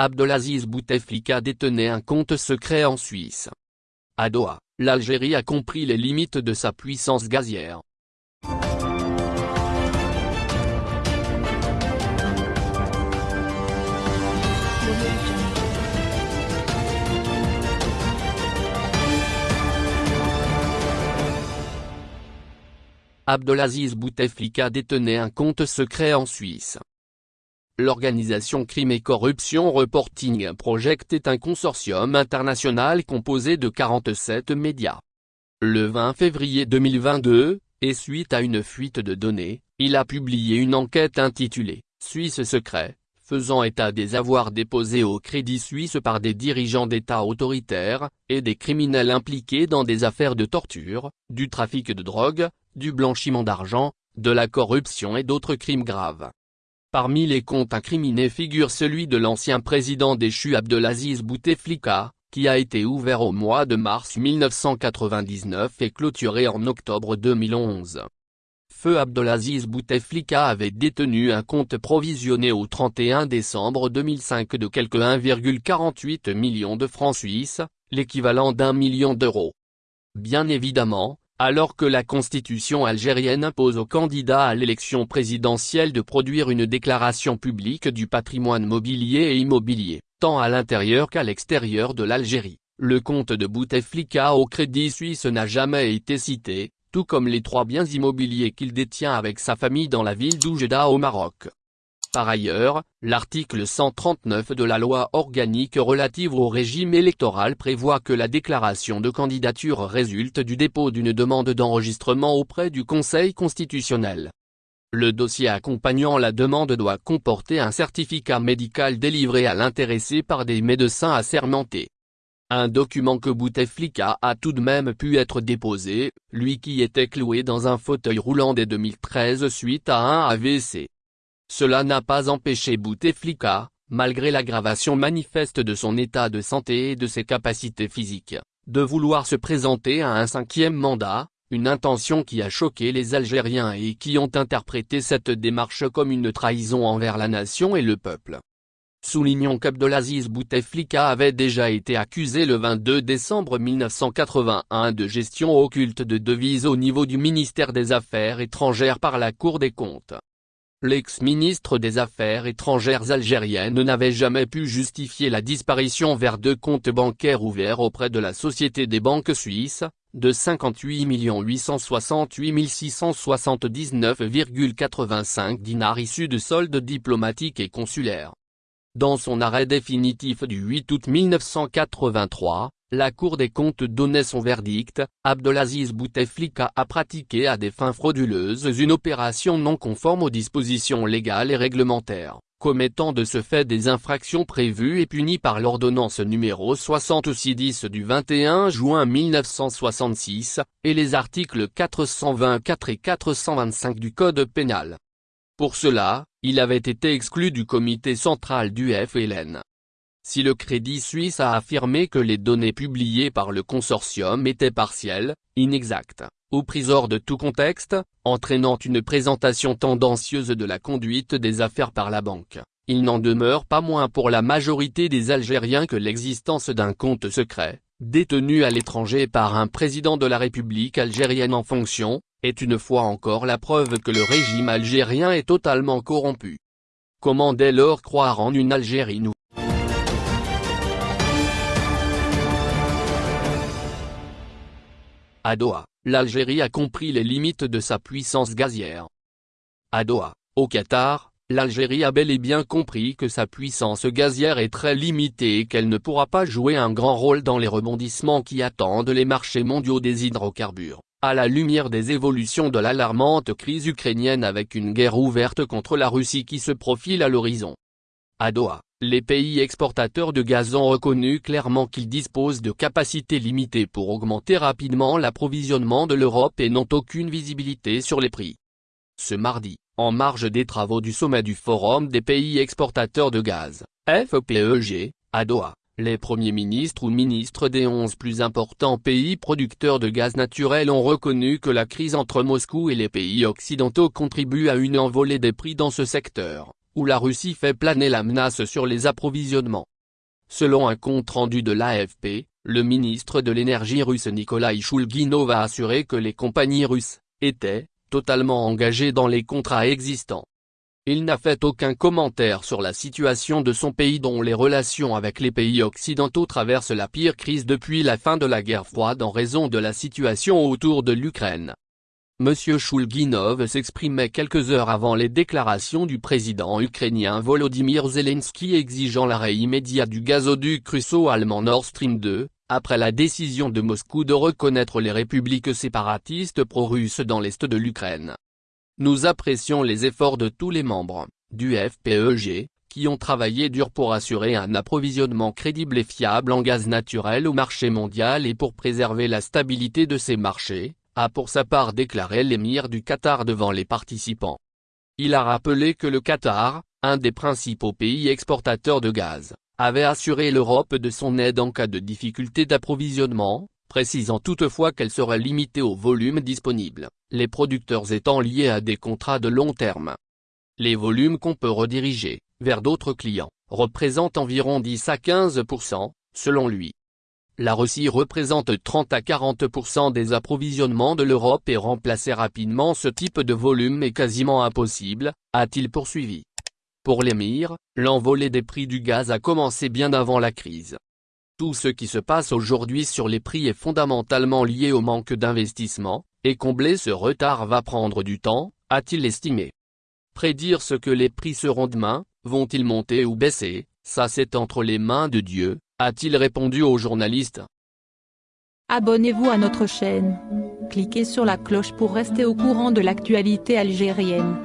Abdelaziz Bouteflika détenait un compte secret en Suisse. À Doha, l'Algérie a compris les limites de sa puissance gazière. Abdelaziz Bouteflika détenait un compte secret en Suisse. L'organisation Crime et Corruption Reporting Project est un consortium international composé de 47 médias. Le 20 février 2022, et suite à une fuite de données, il a publié une enquête intitulée « Suisse secret », faisant état des avoirs déposés au Crédit Suisse par des dirigeants d'État autoritaires, et des criminels impliqués dans des affaires de torture, du trafic de drogue, du blanchiment d'argent, de la corruption et d'autres crimes graves. Parmi les comptes incriminés figure celui de l'ancien président déchu Abdelaziz Bouteflika, qui a été ouvert au mois de mars 1999 et clôturé en octobre 2011. Feu Abdelaziz Bouteflika avait détenu un compte provisionné au 31 décembre 2005 de quelque 1,48 million de francs suisses, l'équivalent d'un million d'euros. Bien évidemment, alors que la constitution algérienne impose aux candidats à l'élection présidentielle de produire une déclaration publique du patrimoine mobilier et immobilier, tant à l'intérieur qu'à l'extérieur de l'Algérie, le compte de Bouteflika au Crédit Suisse n'a jamais été cité, tout comme les trois biens immobiliers qu'il détient avec sa famille dans la ville d'Oujda au Maroc. Par ailleurs, l'article 139 de la loi organique relative au régime électoral prévoit que la déclaration de candidature résulte du dépôt d'une demande d'enregistrement auprès du Conseil constitutionnel. Le dossier accompagnant la demande doit comporter un certificat médical délivré à l'intéressé par des médecins assermentés. Un document que Bouteflika a tout de même pu être déposé, lui qui était cloué dans un fauteuil roulant dès 2013 suite à un AVC. Cela n'a pas empêché Bouteflika, malgré l'aggravation manifeste de son état de santé et de ses capacités physiques, de vouloir se présenter à un cinquième mandat, une intention qui a choqué les Algériens et qui ont interprété cette démarche comme une trahison envers la nation et le peuple. Soulignons qu'Abdelaziz Bouteflika avait déjà été accusé le 22 décembre 1981 de gestion occulte de devises au niveau du ministère des Affaires étrangères par la Cour des comptes. L'ex-ministre des Affaires étrangères algérienne n'avait jamais pu justifier la disparition vers deux comptes bancaires ouverts auprès de la Société des banques suisses, de 58 868 679,85 dinars issus de soldes diplomatiques et consulaires. Dans son arrêt définitif du 8 août 1983, la Cour des comptes donnait son verdict, Abdelaziz Bouteflika a pratiqué à des fins frauduleuses une opération non conforme aux dispositions légales et réglementaires, commettant de ce fait des infractions prévues et punies par l'ordonnance numéro 6610 du 21 juin 1966, et les articles 424 et 425 du Code pénal. Pour cela, il avait été exclu du comité central du FLN. Si le Crédit Suisse a affirmé que les données publiées par le consortium étaient partielles, inexactes, ou prises hors de tout contexte, entraînant une présentation tendancieuse de la conduite des affaires par la banque, il n'en demeure pas moins pour la majorité des Algériens que l'existence d'un compte secret, détenu à l'étranger par un président de la République algérienne en fonction, est une fois encore la preuve que le régime algérien est totalement corrompu. Comment dès lors croire en une Algérie nouvelle? À Doha, l'Algérie a compris les limites de sa puissance gazière. À Doha, au Qatar, l'Algérie a bel et bien compris que sa puissance gazière est très limitée et qu'elle ne pourra pas jouer un grand rôle dans les rebondissements qui attendent les marchés mondiaux des hydrocarbures, à la lumière des évolutions de l'alarmante crise ukrainienne avec une guerre ouverte contre la Russie qui se profile à l'horizon. À Doha, les pays exportateurs de gaz ont reconnu clairement qu'ils disposent de capacités limitées pour augmenter rapidement l'approvisionnement de l'Europe et n'ont aucune visibilité sur les prix. Ce mardi, en marge des travaux du sommet du Forum des pays exportateurs de gaz, FEPEG, à Doha, les premiers ministres ou ministres des 11 plus importants pays producteurs de gaz naturel ont reconnu que la crise entre Moscou et les pays occidentaux contribue à une envolée des prix dans ce secteur la Russie fait planer la menace sur les approvisionnements. Selon un compte rendu de l'AFP, le ministre de l'énergie russe Nikolai Shulginov a assuré que les compagnies russes étaient totalement engagées dans les contrats existants. Il n'a fait aucun commentaire sur la situation de son pays dont les relations avec les pays occidentaux traversent la pire crise depuis la fin de la guerre froide en raison de la situation autour de l'Ukraine. M. Shulginov s'exprimait quelques heures avant les déclarations du président ukrainien Volodymyr Zelensky exigeant l'arrêt immédiat du gazoduc russo-allemand Nord Stream 2, après la décision de Moscou de reconnaître les républiques séparatistes pro-russes dans l'est de l'Ukraine. Nous apprécions les efforts de tous les membres, du FPEG, qui ont travaillé dur pour assurer un approvisionnement crédible et fiable en gaz naturel au marché mondial et pour préserver la stabilité de ces marchés, a pour sa part déclaré l'émir du Qatar devant les participants. Il a rappelé que le Qatar, un des principaux pays exportateurs de gaz, avait assuré l'Europe de son aide en cas de difficulté d'approvisionnement, précisant toutefois qu'elle serait limitée au volume disponible, les producteurs étant liés à des contrats de long terme. Les volumes qu'on peut rediriger, vers d'autres clients, représentent environ 10 à 15%, selon lui. La Russie représente 30 à 40% des approvisionnements de l'Europe et remplacer rapidement ce type de volume est quasiment impossible, a-t-il poursuivi. Pour l'émir, l'envolée des prix du gaz a commencé bien avant la crise. Tout ce qui se passe aujourd'hui sur les prix est fondamentalement lié au manque d'investissement, et combler ce retard va prendre du temps, a-t-il estimé. Prédire ce que les prix seront demain, vont-ils monter ou baisser, ça c'est entre les mains de Dieu, a-t-il répondu aux journalistes? Abonnez-vous à notre chaîne. Cliquez sur la cloche pour rester au courant de l'actualité algérienne.